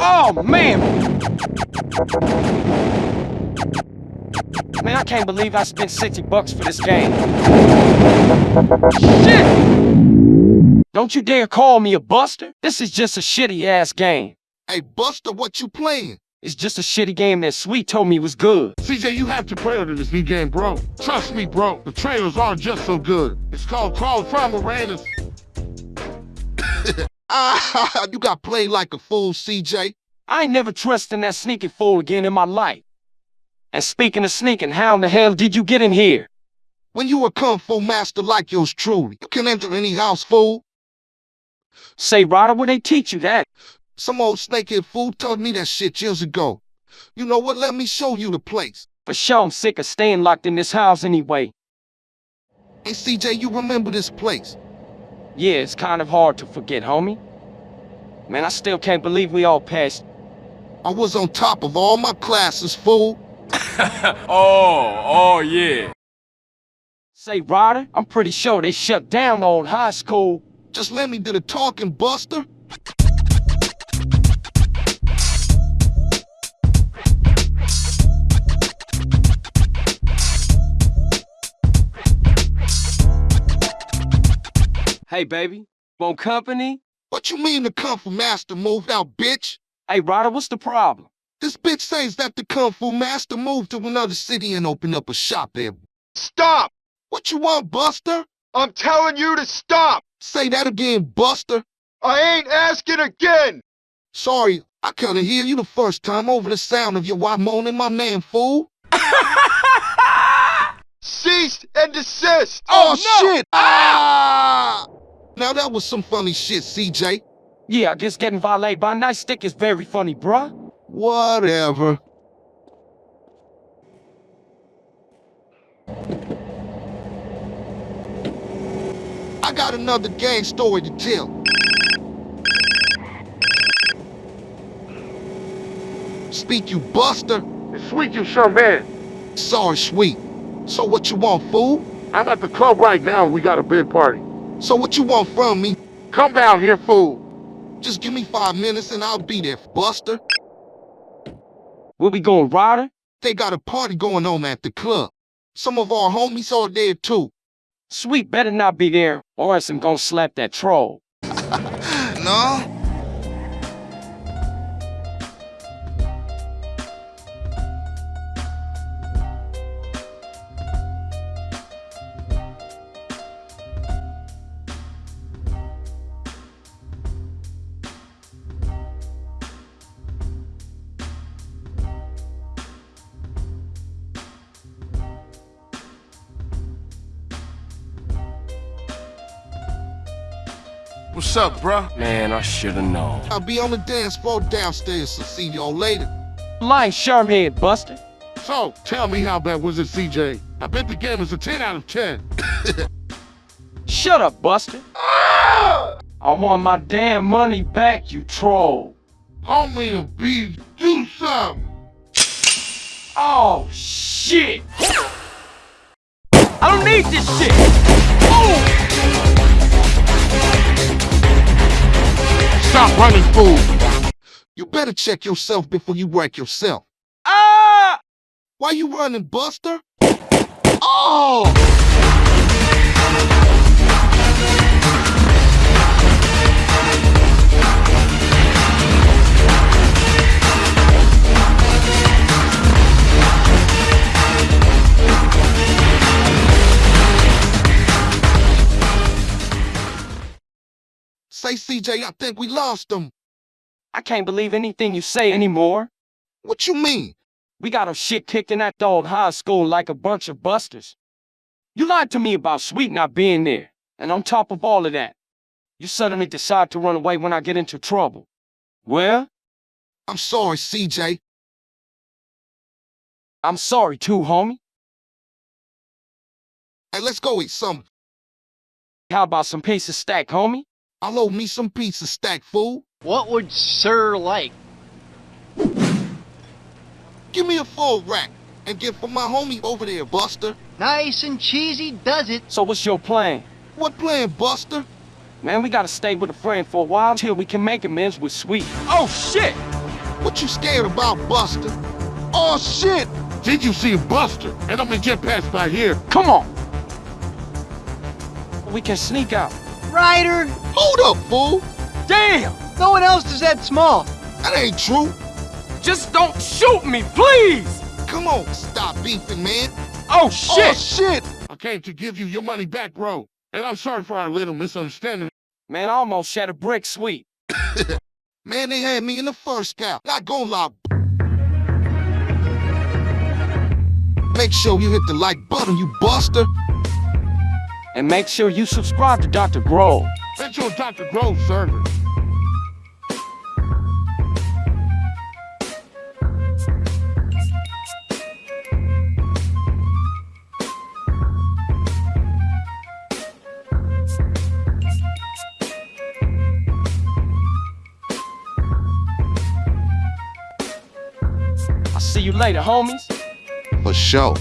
Oh, man! Man, I can't believe I spent 60 bucks for this game. Shit! Don't you dare call me a buster. This is just a shitty-ass game. Hey, Buster, what you playing? It's just a shitty game that Sweet told me was good. CJ, you have to play under this new game, bro. Trust me, bro. The trailers aren't just so good. It's called Call of Primal Raiders. Ah, you got played like a fool, CJ. I ain't never trusting that sneaky fool again in my life. And speaking of sneaking, how in the hell did you get in here? When you a kung fu master like yours truly, you can enter any house, fool. Say, Ryder, where they teach you that? Some old snakehead fool told me that shit years ago. You know what? Let me show you the place. For sure, I'm sick of staying locked in this house anyway. Hey, CJ, you remember this place? Yeah, it's kind of hard to forget, homie. Man, I still can't believe we all passed. I was on top of all my classes, fool. oh, oh yeah. Say, Ryder, I'm pretty sure they shut down the old high school. Just let me do the talking, Buster. Hey, baby, want company? What you mean the Kung Fu Master moved out, bitch? Hey, Ryder, what's the problem? This bitch says that the Kung Fu Master moved to another city and opened up a shop there. Stop! What you want, Buster? I'm telling you to stop! Say that again, Buster. I ain't asking again! Sorry, I couldn't hear you the first time over the sound of your wife moaning my name, fool. Cease and desist! Oh, shit! Ah! Now that was some funny shit, CJ. Yeah, I guess getting violated by a nice stick is very funny, bruh. Whatever. I got another gang story to tell. Speak, you buster. It's sweet you sure man. Sorry, sweet. So what you want, fool? I'm at the club right now and we got a big party. So what you want from me? Come down here, fool. Just give me five minutes and I'll be there, buster. Where we going, Ryder? They got a party going on at the club. Some of our homies are there too. Sweet better not be there, or else I'm gonna slap that troll. No? What's up, bruh? Man, I should've known. I'll be on the dance floor downstairs, so see y'all later. Lying sharmhead, Buster. So, tell me how bad was it, CJ? I bet the game is a 10 out of 10. Shut up, Buster. I want my damn money back, you troll. Homie and B, do something. Oh, shit. I don't need this shit. Oh! Stop running, fool. You better check yourself before you wreck yourself. Ah! Why you running, Buster? Oh! Say, CJ, I think we lost him. I can't believe anything you say anymore. What you mean? We got our shit kicked in that dog high school like a bunch of busters. You lied to me about Sweet not being there, and on top of all of that, you suddenly decide to run away when I get into trouble. Well, I'm sorry, CJ. I'm sorry too, homie. Hey, let's go eat some. How about some pizza stack, homie? I'll owe me some pizza stack, fool. What would Sir like? Give me a full rack and get for my homie over there, Buster. Nice and cheesy does it. So what's your plan? What plan, Buster? Man, we gotta stay with a friend for a while till we can make amends with Sweet. Oh, shit! What you scared about, Buster? Oh shit! Did you see Buster? And I'm gonna get past by here. Come on. We can sneak out. Ryder, Hold up, fool! Damn! no one else is that small. That ain't true. Just don't shoot me, please! Come on, stop beefing, man. Oh, oh shit! Oh shit! I came to give you your money back, bro. And I'm sorry for our little misunderstanding. Man, I almost shed a brick sweet. Man, they had me in the first count. Not gonna lie. Make sure you hit the like button, you buster. And make sure you subscribe to Dr. Grove. That's your Dr. Grove server. I'll see you later, homies. For sure.